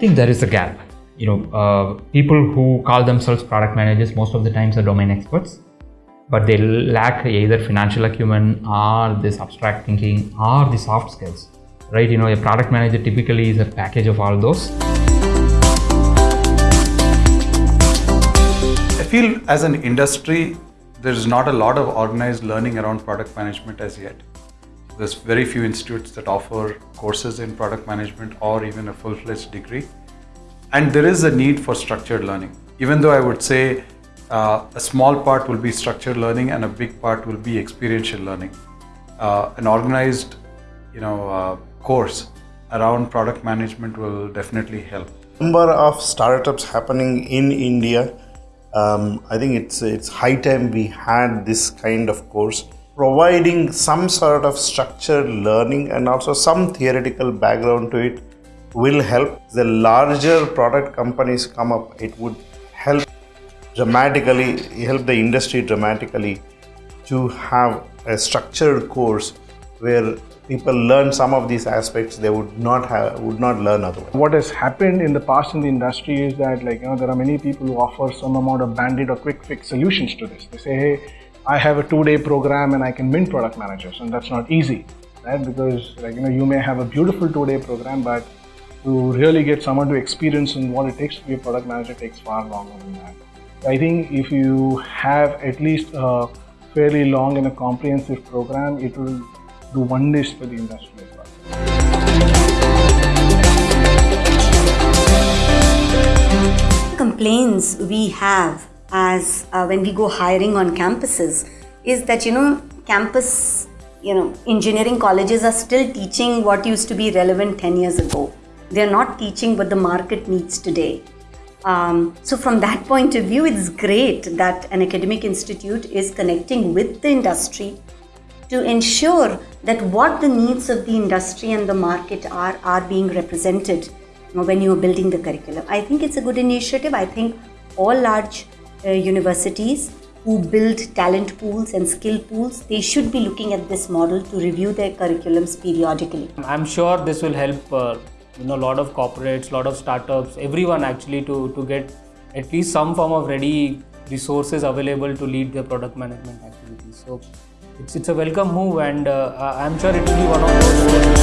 think there is a gap. You know, uh, people who call themselves product managers most of the times are domain experts, but they lack either financial acumen or this abstract thinking or the soft skills. Right? You know, a product manager typically is a package of all those. I feel as an industry, there's not a lot of organized learning around product management as yet. There's very few institutes that offer courses in product management or even a full-fledged degree. And there is a need for structured learning. Even though I would say uh, a small part will be structured learning and a big part will be experiential learning. Uh, an organized, you know, uh, course around product management will definitely help. Number of startups happening in India. Um, I think it's it's high time we had this kind of course providing some sort of structured learning and also some theoretical background to it will help the larger product companies come up. It would help dramatically help the industry dramatically to have a structured course where people learn some of these aspects they would not have would not learn otherwise. What has happened in the past in the industry is that like you know there are many people who offer some amount of bandit or quick fix solutions to this. They say hey i have a two day program and i can mint product managers and that's not easy right because like you know you may have a beautiful two day program but to really get someone to experience in what it takes to be a product manager takes far longer than that. I think if you have at least a fairly long and a comprehensive program, it will do wonders for the industry as well. Complaints we have as uh, when we go hiring on campuses is that you know campus you know engineering colleges are still teaching what used to be relevant 10 years ago they're not teaching what the market needs today. Um, so from that point of view, it's great that an academic institute is connecting with the industry to ensure that what the needs of the industry and the market are are being represented when you are building the curriculum. I think it's a good initiative. I think all large uh, universities who build talent pools and skill pools, they should be looking at this model to review their curriculums periodically. I'm sure this will help uh, you know a lot of corporates lot of startups everyone actually to to get at least some form of ready resources available to lead their product management activities so it's it's a welcome move and uh, i'm sure it will be one of those